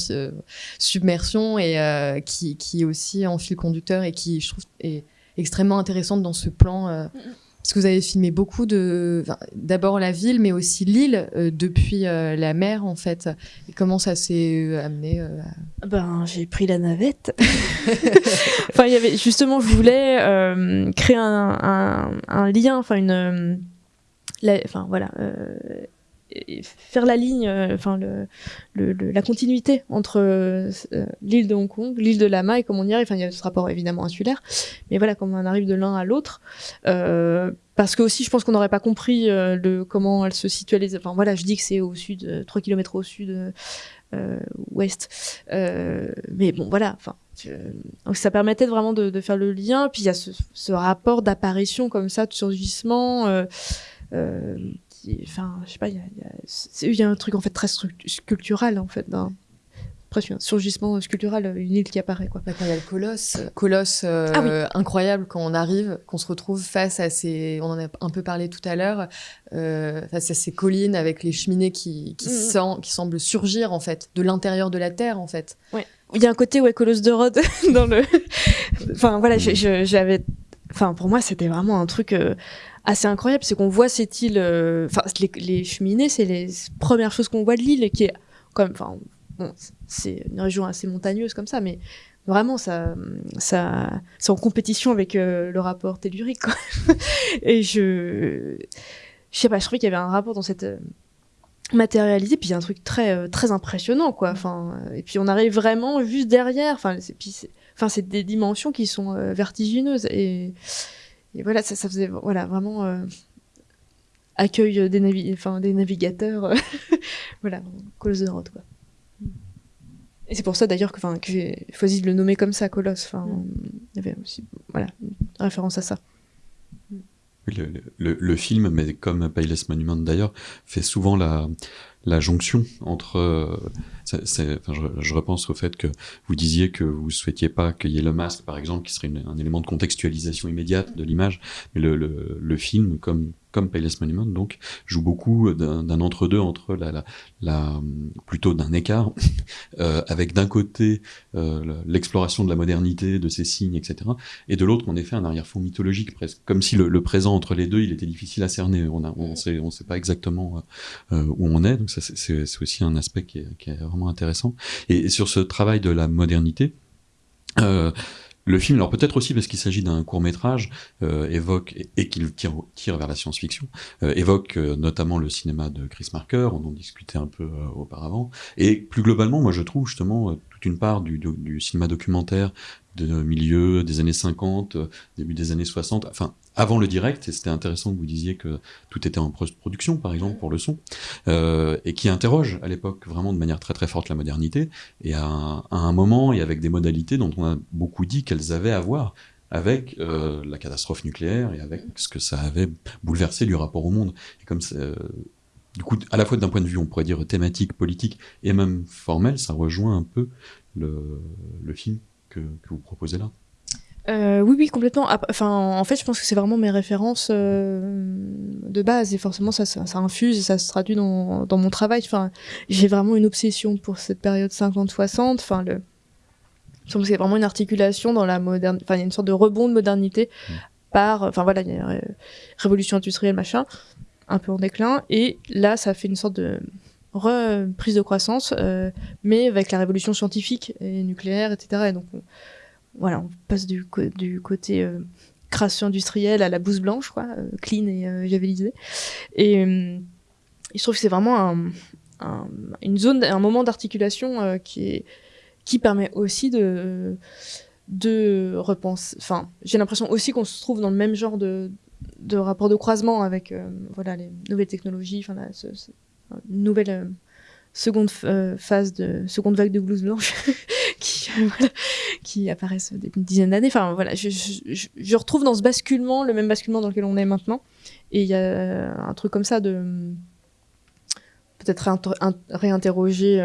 submersion et qui qui est aussi en fil conducteur et qui je trouve est extrêmement intéressante dans ce plan. Euh, parce que vous avez filmé beaucoup de, d'abord la ville, mais aussi l'île euh, depuis euh, la mer en fait. Et comment ça s'est amené Ben j'ai pris la navette. enfin il y avait justement je voulais créer un, un, un, lien, enfin une, enfin voilà faire la ligne, euh, enfin la continuité entre euh, l'île de Hong Kong, l'île de Lama et comme on y arrive. Enfin, il y a ce rapport évidemment insulaire, mais voilà, comment on arrive de l'un à l'autre. Euh, parce que aussi, je pense qu'on n'aurait pas compris comment elle se situait. Les... Enfin voilà, je dis que c'est au sud, 3 km au sud. ouest. mais bon, voilà. Enfin, donc ça permettait vraiment de, faire le lien. Puis il y a ce, rapport d'apparition comme ça, de surgissement. Enfin, je sais pas, il y a, un truc en fait très sculptural en fait dans presque un surgissement sculptural, une île qui apparaît quoi. Bah, il y a le colosse, colosse euh, ah incroyable quand on arrive, qu'on se retrouve face à ces, on en a un peu parlé tout à l'heure, euh, face à ces collines avec les cheminées qui qui, mm, mm. qui semblent surgir en fait de l'intérieur de la terre en fait. Ouais. Il y a un côté ouais colosse de Rhodes dans le, enfin voilà, j'avais, enfin pour moi c'était vraiment un truc. Euh, assez incroyable, c'est qu'on voit cette île, euh, enfin les, cheminées, c'est les premières choses qu'on voit de l'île, qui est même, enfin c'est une région assez montagneuse comme ça, mais vraiment ça, ça, c'est en compétition avec euh, le rapport tellurique. Quoi. Et je, je sais pas, je trouvais qu'il y avait un rapport dans cette euh, matérialisé puis il y a un truc très très impressionnant quoi enfin et puis on arrive vraiment juste derrière enfin c'est enfin c'est des dimensions qui sont vertigineuses et et voilà, ça, ça faisait voilà, vraiment euh, accueil des, navi enfin, des navigateurs. voilà, Colosse de Rhodes, quoi. Et c'est pour ça d'ailleurs que, que j'ai choisi de le nommer comme ça, Colosse. Enfin, mm. il y avait aussi voilà, une référence à ça. Le, le, le, film, mais comme Payless Monument d'ailleurs, fait souvent la, la jonction entre. Je, repense au fait que vous disiez que vous souhaitiez pas qu'il y ait le masque, par exemple, qui serait un élément de contextualisation immédiate de l'image, mais le, film, comme comme Payless Monument, donc, joue beaucoup d'un entre-deux entre la, la, la, plutôt d'un écart, euh, avec d'un côté euh, l'exploration de la modernité, de ses signes, etc., et de l'autre, en effet, un arrière-fond mythologique presque, comme si le, présent entre les deux, il était difficile à cerner. On on sait, pas exactement euh, où on est, donc ça c'est aussi un aspect qui est, qui est, intéressant. Et, sur ce travail de la modernité. Euh, le film, alors peut-être aussi parce qu'il s'agit d'un court métrage, euh, évoque et, qu'il tire, vers la science-fiction, euh, évoque notamment le cinéma de Chris Marker, on en discutait un peu auparavant, et plus globalement, moi je trouve justement toute une part du, du cinéma documentaire de milieu des années 50, début des années 60, enfin avant le direct, et c'était intéressant que vous disiez que tout était en post-production, par exemple, pour le son, euh, et qui interroge à l'époque vraiment de manière très très forte la modernité, et à un, à un moment et avec des modalités dont on a beaucoup dit qu'elles avaient à voir avec euh, la catastrophe nucléaire et avec ce que ça avait bouleversé du rapport au monde. Et comme euh, du coup, à la fois d'un point de vue, on pourrait dire thématique, politique et même formel, ça rejoint un peu le, le film que, que vous proposez là. Euh, oui, oui, complètement. Enfin, en fait, je pense que c'est vraiment mes références euh, de base et forcément ça, ça, ça, infuse et ça se traduit dans, dans mon travail. Enfin, j'ai vraiment une obsession pour cette période 50-60. Enfin, le, je pense que c'est vraiment une articulation dans la moderne. Enfin, il y a une sorte de rebond de modernité mmh. par. Enfin voilà, il y a une révolution industrielle, machin, un peu en déclin. Et là, ça fait une sorte de reprise de croissance, euh, mais avec la révolution scientifique et nucléaire, etc. Et donc on, voilà, on passe du, côté euh, création industrielle à la bouse blanche, quoi, euh, clean et euh, javelisé. Et, je trouve que c'est vraiment un, un, une zone, un moment d'articulation qui qui permet aussi de de repenser. Enfin, j'ai l'impression aussi qu'on se trouve dans le même genre de de rapport de croisement avec voilà les nouvelles technologies, enfin ce, ce, nouvelle seconde phase de seconde vague de blues blanche qui qui apparaissent depuis une dizaine d'années. Enfin voilà, je, je, je, retrouve dans ce basculement le même basculement dans lequel on est maintenant. Et il y a un truc comme ça de peut-être réinterroger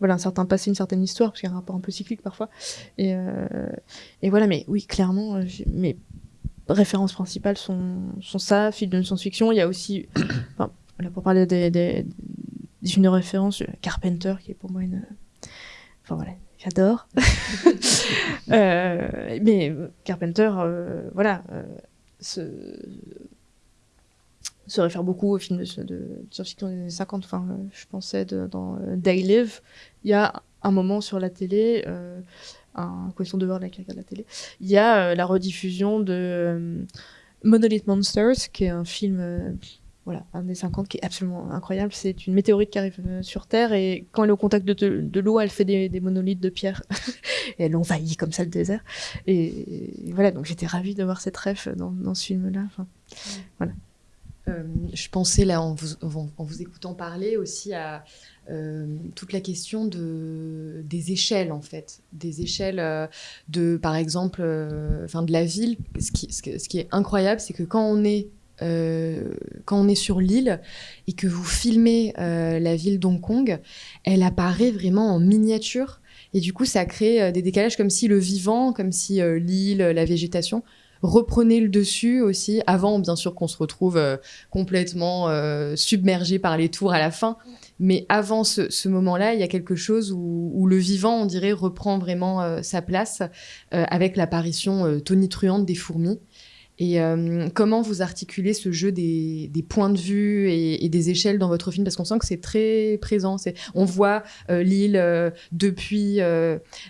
voilà un certain passé, une certaine histoire, parce qu'il y a un rapport un peu cyclique parfois. Et, euh, et voilà, mais oui, clairement, euh, mes références principales sont, sont ça, film de science-fiction. Il y a aussi, enfin, pour parler des, une référence, Carpenter, qui est pour moi une. Enfin voilà, j'adore. euh, mais Carpenter, euh, voilà, euh, ce se réfère beaucoup au film de, de, science-fiction des années 50. Enfin, euh, je pensais dans euh, Day Live, il y a un moment sur la télé, euh, un question de voir la regarde la télé, il y a euh, la rediffusion de euh, Monolith Monsters, qui est un film voilà, un des 50 qui est absolument incroyable. C'est une météorite qui arrive sur Terre et quand elle est au contact de, de, l'eau, elle fait des, monolithes de pierre et elle envahit comme ça le désert. Et, voilà, donc j'étais ravie de voir cette ref dans, dans ce film-là. Voilà. Euh, je pensais là en vous, en vous, écoutant parler aussi à euh, toute la question de, des échelles en fait, des échelles euh, de par exemple, euh, enfin de la ville. Ce qui, ce qui est incroyable, c'est que quand on est euh, quand on est sur l'île et que vous filmez euh, la ville d'Hong Kong, elle apparaît vraiment en miniature. Et du coup, ça crée des décalages comme si le vivant, comme si l'île, la végétation reprenez le dessus aussi, avant bien sûr qu'on se retrouve euh, complètement euh, submergé par les tours à la fin. Mais avant ce, moment-là, il y a quelque chose où, où, le vivant, on dirait, reprend vraiment euh, sa place euh, avec l'apparition euh, tonitruante des fourmis. Et euh, comment vous articulez ce jeu des, points de vue et, des échelles dans votre film? Parce qu'on sent que c'est très présent. On voit euh, l'île euh, depuis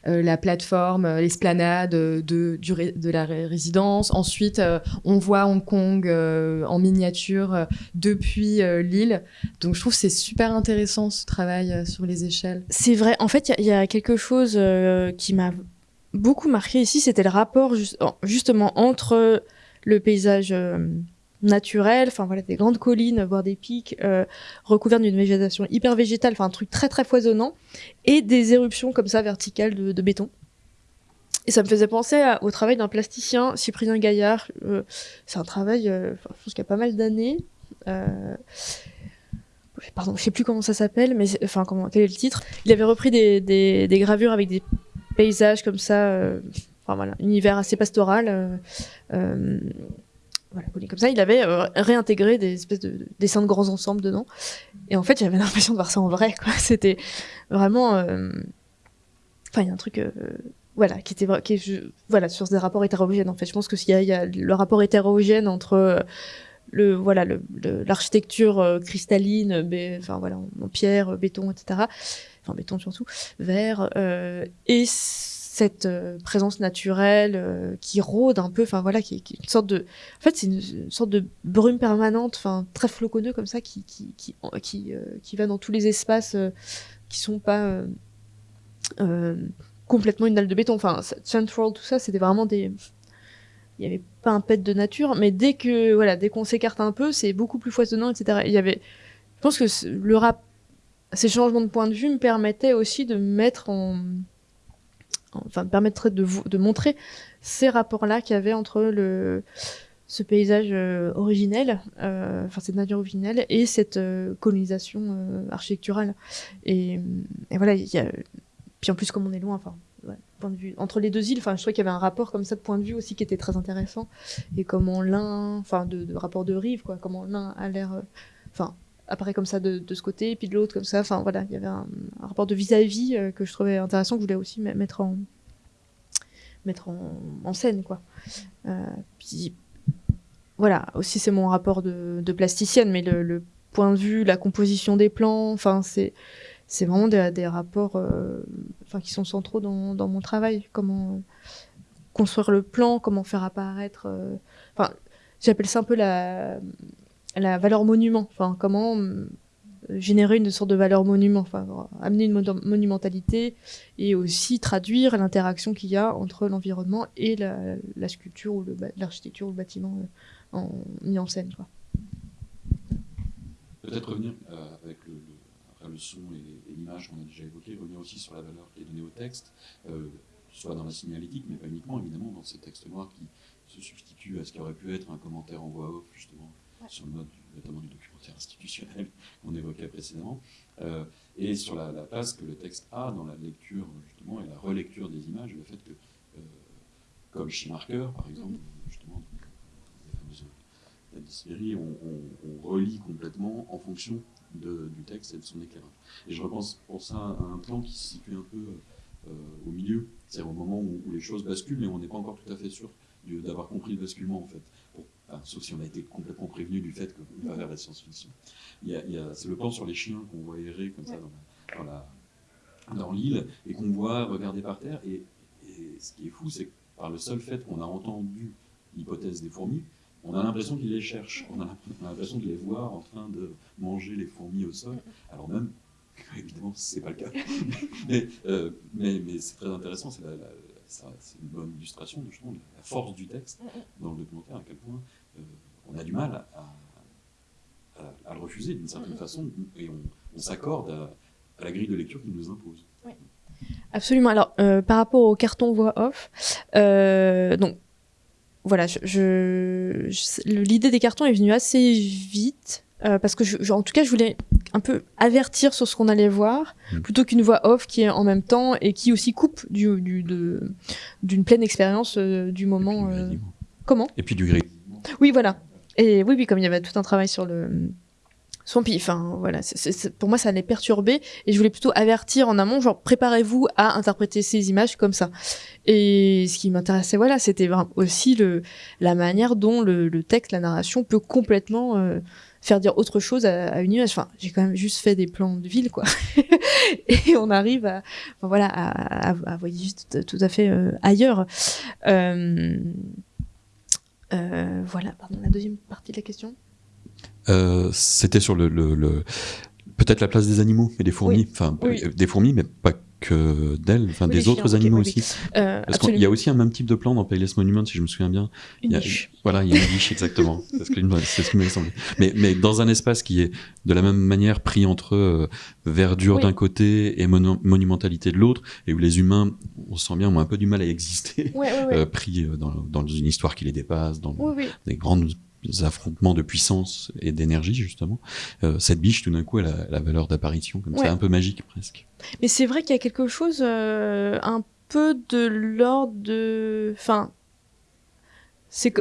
la plateforme, l'esplanade de, la résidence. Ensuite, on voit Hong Kong en miniature depuis l'île. Donc je trouve que c'est super intéressant ce travail sur les échelles. C'est vrai. En fait, il y, a quelque chose qui m'a beaucoup marqué ici. C'était le rapport juste, justement entre le paysage euh, naturel, enfin voilà, des grandes collines, voire des pics euh, recouverts d'une végétation hyper végétale, enfin un truc très très foisonnant, et des éruptions comme ça verticales de, béton. Et ça me faisait penser au travail d'un plasticien, Cyprien Gaillard. Euh, c'est un travail, je pense qu'il y a pas mal d'années. Pardon, je sais plus comment ça s'appelle, mais enfin comment quel est le titre? Il avait repris des gravures avec des paysages comme ça. Voilà, univers assez pastoral. Euh, euh, voilà, comme ça, il avait euh, réintégré des espèces de, de, dessins de grands ensembles dedans. Et en fait, j'avais l'impression de voir ça en vrai. C'était vraiment. Enfin, il y a un truc. Voilà, qui était qui voilà sur des rapports hétérogènes en fait. Je pense que s'il y, a le rapport hétérogène entre le voilà l'architecture cristalline, enfin voilà en, pierre, béton, etc. Enfin béton surtout, verre et cette euh, présence naturelle euh, qui rôde un peu, enfin voilà, qui, qui, une sorte de, en fait, c'est une, sorte de brume permanente, enfin très floconneux comme ça, qui qui qui qui, euh, qui va dans tous les espaces qui sont pas complètement une dalle de béton. Enfin, Central, tout ça, c'était vraiment des, il y avait pas un pet de nature, mais dès que voilà, dès qu'on s'écarte un peu, c'est beaucoup plus foisonnant, etc. Il y avait, je pense que le rap, ces changements de point de vue me permettaient aussi de mettre en enfin permettrait de, vous, de montrer ces rapports-là qu'il y avait entre le ce paysage euh, originel, euh, enfin cette nature originelle et cette euh, colonisation architecturale. Et, voilà, il y a puis en plus comme on est loin, enfin point de vue entre les deux îles, enfin je trouvais qu'il y avait un rapport comme ça de point de vue aussi qui était très intéressant et comment l'un, enfin de, de, rapport de rive quoi, comment l'un a l'air, enfin apparaît comme ça de, de, ce côté, puis de l'autre comme ça. Enfin voilà, il y avait un, rapport de vis-à-vis -vis, euh, que je trouvais intéressant, que je voulais aussi mettre en, mettre en, scène quoi. Euh, puis voilà, aussi c'est mon rapport de, de plasticienne, mais le, point de vue, la composition des plans, enfin c'est c'est vraiment des, des rapports, euh, enfin qui sont centraux dans, dans mon travail. Comment construire le plan, comment faire apparaître, enfin j'appelle ça un peu la la valeur monument, enfin comment générer une sorte de valeur monument, enfin amener une monumentalité et aussi traduire l'interaction qu'il y a entre l'environnement et la, sculpture ou l'architecture ou le bâtiment euh, mis en scène. Peut-être revenir euh, avec le son et, l'image qu'on a déjà évoqué, revenir aussi sur la valeur qui est donnée au texte, soit dans la signalétique, mais pas uniquement, évidemment, dans ces textes noirs qui se substituent à ce qui aurait pu être un commentaire en voix off, justement, sur le mode notamment du documentaire institutionnel qu'on évoquait précédemment, euh, et sur la, place que le texte a dans la lecture, justement, et la relecture des images, le fait que, euh, comme chez Marker, par exemple, mm-hmm. justement, dans les séries, on, on, relit complètement en fonction du texte et de son éclairage. Et je repense pour ça à un plan qui se situe un peu euh, au milieu, c'est-à-dire au moment où, les choses basculent, mais on n'est pas encore tout à fait sûr d'avoir compris le basculement, en fait. Sauf si on a été complètement prévenu du fait qu'on va vers la science-fiction. c'est le plan sur les chiens qu'on voit errer comme ça dans, l'île et qu'on voit regarder par terre. Et, ce qui est fou, c'est que par le seul fait qu'on a entendu l'hypothèse des fourmis, on a l'impression qu'ils les cherchent. On a l'impression de les voir en train de manger les fourmis au sol, alors même évidemment, c'est pas le cas. Euh, mais, mais, c'est très intéressant, c'est une bonne illustration de, la force du texte dans le documentaire, à quel point on a du mal à, à, le refuser d'une certaine façon, et on, s'accorde à, la grille de lecture qui nous impose. Absolument. Alors, euh, par rapport au carton voix off, donc voilà, je l'idée des cartons est venue assez vite. Euh, parce que je, en tout cas je voulais un peu avertir sur ce qu'on allait voir mm. plutôt qu'une voix off qui est en même temps et qui aussi coupe du, du d'une pleine expérience euh, du moment euh, comment? Et puis du gris oui voilà et oui oui comme il y avait tout un travail sur le son pif enfin voilà pour moi ça allait perturber et je voulais plutôt avertir en amont genre préparez-vous à interpréter ces images comme ça et ce qui m'intéressait voilà c'était aussi le la manière dont le, texte la narration peut complètement faire dire autre chose à, une image. Enfin, j'ai quand même juste fait des plans de ville, quoi. et on arrive à, voilà, à, à, tout, à fait euh, ailleurs. Euh, euh, voilà, pardon, la deuxième partie de la question. C'était sur le, le, peut-être la place des animaux et des fourmis, enfin des fourmis, mais pas que d'elle, enfin des autres animaux aussi. Euh, Parce qu'il y a aussi un même type de plan dans Payless Monument, si je me souviens bien. Une il y a, niche. Voilà, il y a une niche exactement. c'est ce, ce qui m'a semblé. Mais, mais dans un espace qui est de la même manière pris entre euh, verdure d'un côté et monumentalité de l'autre, et où les humains, on sent bien, ont un peu du mal à exister, euh, pris dans, dans, une histoire qui les dépasse, dans des grandes affrontements de puissance et d'énergie justement, euh, cette biche tout d'un coup elle a la valeur d'apparition comme ça, un peu magique presque. Mais c'est vrai qu'il y a quelque chose euh, un peu de l'ordre de, enfin, c'est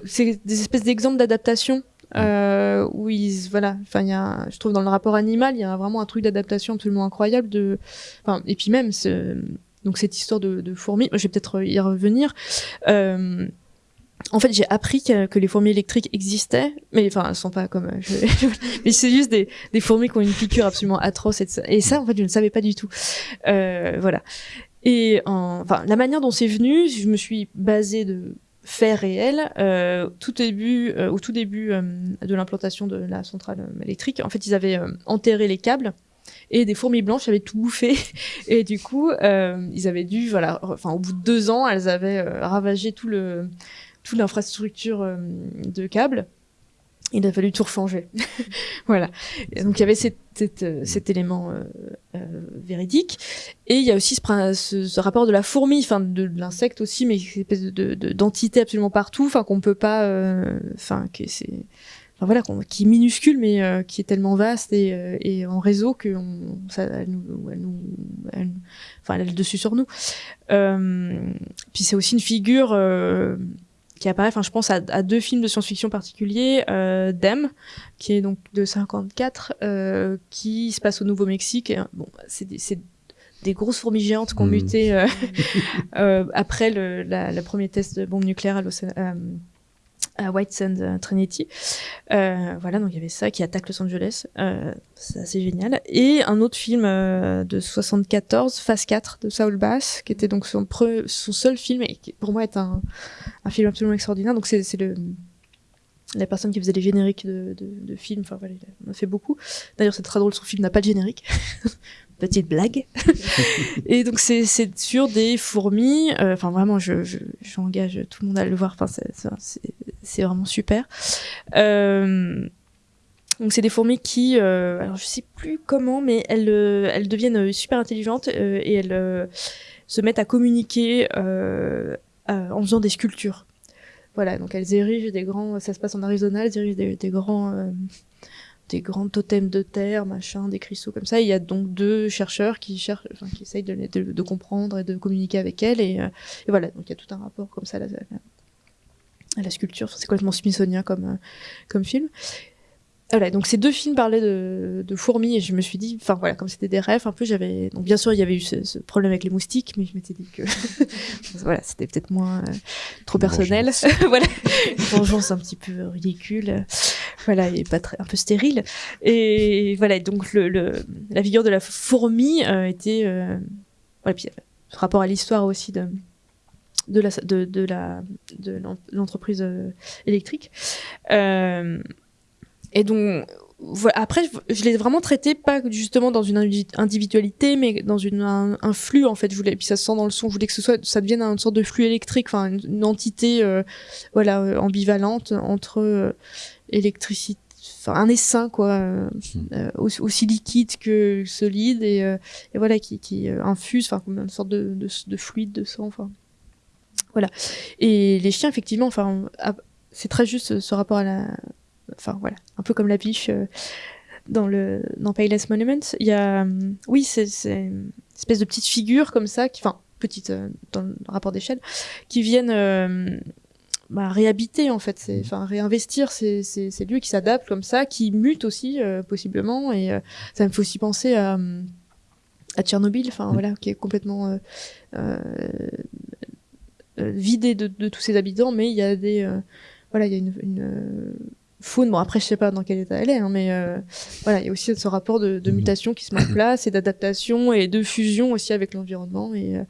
des espèces d'exemples d'adaptation. Euh, où ils voilà enfin il y a je trouve dans le rapport animal il y a vraiment un truc d'adaptation absolument incroyable de enfin et puis même donc cette histoire de, de fourmis je vais peut-être y revenir euh, en fait, j'ai appris que, les fourmis électriques existaient, mais enfin, elles sont pas comme. Euh, mais c'est juste des, des, fourmis qui ont une piqûre absolument atroce et, et ça, en fait, je ne savais pas du tout. Euh, voilà. Et enfin, la manière dont c'est venu, je me suis basée de faits réels. Euh, tout début, euh, au tout début euh, de l'implantation de la centrale électrique, en fait, ils avaient enterré les câbles et des fourmis blanches avaient tout bouffé et du coup ils avaient dû voilà enfin au bout de deux ans elles avaient ravagé tout le toute l'infrastructure euh, de câbles. Il a fallu tout rechanger. voilà. donc il y avait euh, cet élément euh, véridique. Et il y a aussi ce, rapport de la fourmi, enfin de, l'insecte aussi, mais une espèce de, d'entité absolument partout, enfin qu'on peut pas, enfin que c'est, voilà, qui est minuscule mais qui est tellement vaste et, en réseau que ça, elle nous, elle nous, enfin elle a le dessus sur nous. puis c'est aussi une figure qui apparaît, enfin je pense à, deux films de science-fiction particuliers, euh, Dem, qui est donc de 54, euh, qui se passe au Nouveau-Mexique. Bon, c'est des, des, grosses fourmis géantes qui ont hmm. muté euh, euh, après le la, la, premier test de bombe nucléaire à euh, White Sand Trinity. Euh, voilà, donc il y avait ça qui attaque Los Angeles. Euh, c'est assez génial. Et un autre film euh, de 74, Phase 4 de Saul Bass, qui était donc son, son seul film et qui pour moi est un, un film absolument extraordinaire. Donc c'est le la personne qui faisait les génériques de, de, de films, enfin voilà, il en a fait beaucoup. D'ailleurs, c'est très drôle, son film n'a pas de générique. petite blague. et donc c'est sur des fourmis. Euh, enfin vraiment, je j'engage tout le monde à le voir. Enfin c'est vraiment super. Euh, Donc c'est des fourmis qui, euh, alors je sais plus comment, mais elles, elles deviennent super intelligentes et elles se mettent à communiquer en faisant des sculptures. Voilà, donc elles érigent des grands, ça se passe en Arizona, elles érigent des, des grands, des grands totems de terre, machin, des cristaux comme ça. Il y a donc deux chercheurs qui cherchent, enfin, qui essayent de, comprendre et de communiquer avec elles. Et, euh, et voilà, donc il y a tout un rapport comme ça à la, sculpture. C'est complètement smithsonien comme, euh, comme film. Voilà, donc ces deux films parlaient de, de fourmis et je me suis dit, enfin voilà, comme c'était des rêves, un peu, j'avais. Donc bien sûr, il y avait eu ce, ce problème avec les moustiques, mais je m'étais dit que voilà, c'était peut-être moins euh, trop Une personnel. voilà, une vengeance un petit peu ridicule, euh, voilà, et pas très, un peu stérile. Et voilà, donc le, le, la figure de la fourmi euh, était. Euh, voilà, puis ce rapport à l'histoire aussi de de la de, de la de l'en- l'entreprise euh, électrique. Euh, et donc, voilà. Après, je, l'ai vraiment traité pas justement dans une indi- individualité, mais dans une, un, un flux en fait. Je voulais, et puis ça se sent dans le son. Je voulais que ce soit, ça devienne une sorte de flux électrique, enfin une, une entité, euh, voilà, euh, ambivalente entre euh, électricité, enfin un essaim quoi, euh, euh, aussi, aussi liquide que solide et, euh, et voilà qui, qui infuse, enfin comme une sorte de, de, de fluide de sang, enfin voilà. Et les chiens effectivement, enfin ah, c'est très juste ce rapport à la enfin voilà, un peu comme la biche euh, dans le dans Payless Monument. Il y a, hum, oui, c'est une espèce de petites figures comme ça, qui, enfin petites euh, dans le rapport d'échelle, qui viennent euh, bah, réhabiter en fait, c'est, enfin réinvestir ces, ces, ces lieux qui s'adaptent comme ça, qui mutent aussi euh, possiblement. Et euh, ça me fait aussi penser à à Tchernobyl, enfin Mm. voilà, qui est complètement euh, euh, euh, vidé de, de tous ses habitants, mais il y a des euh, voilà, il y a une, une euh, faune. Bon après je sais pas dans quel état elle est, hein, mais euh, voilà, il y a aussi ce rapport de, de Mhm. mutation qui se met en place et d'adaptation et de fusion aussi avec l'environnement et, euh,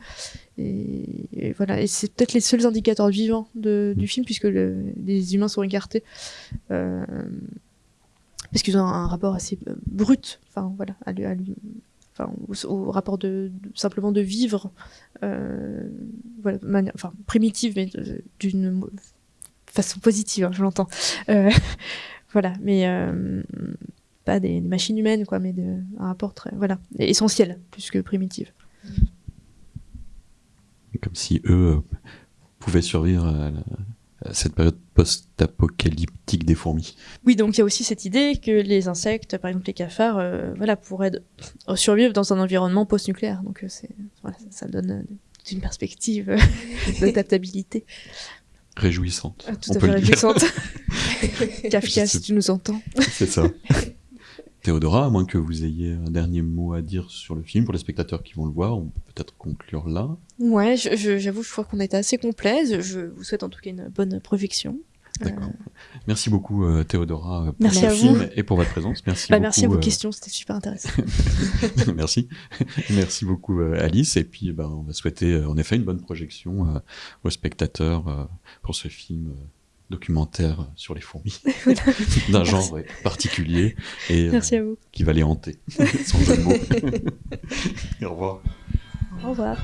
et, et voilà. Et c'est peut-être les seuls indicateurs vivants de, du film puisque le- les humains sont écartés. Euh, parce qu'ils ont un, un rapport assez euh, brut, enfin voilà, à lui, à lui- enfin, au, au rapport de, de- simplement de vivre, euh, voilà, manière, enfin primitive, mais d'une façon positive, hein, je l'entends. Euh, voilà, mais euh, pas des, des machines humaines, quoi, mais de, un rapport très, voilà, essentiel plus que primitif. Comme si eux euh, pouvaient survivre à, la- à cette période post-apocalyptique des fourmis. Oui, donc il y a aussi cette idée que les insectes, par exemple les cafards, voilà, pourraient survivre dans un environnement post-nucléaire. Donc voilà, ça, ça donne une perspective d'adaptabilité. Réjouissante. Ah, tout on à peut fait réjouissante. Kafka, si tu nous entends. C'est ça. Théodora, à moins que vous ayez un dernier mot à dire sur le film, pour les spectateurs qui vont le voir, on peut peut-être conclure là. Ouais, je- je- j'avoue, je crois qu'on a été assez complet. Je- Je vous souhaite en tout cas une bonne projection. D'accord. Merci beaucoup euh, Théodora pour Merci vous. film et pour votre présence. Merci Bah, beaucoup. merci à vos euh, questions, c'était super intéressant. Merci. Merci beaucoup euh, Alice. Et puis ben, on va souhaiter euh, en effet une bonne projection euh, aux spectateurs euh, pour ce film euh, documentaire sur les fourmis d'un genre euh, particulier et euh, Merci à vous. qui va les hanter sans jeu de mots. Au revoir. Au revoir.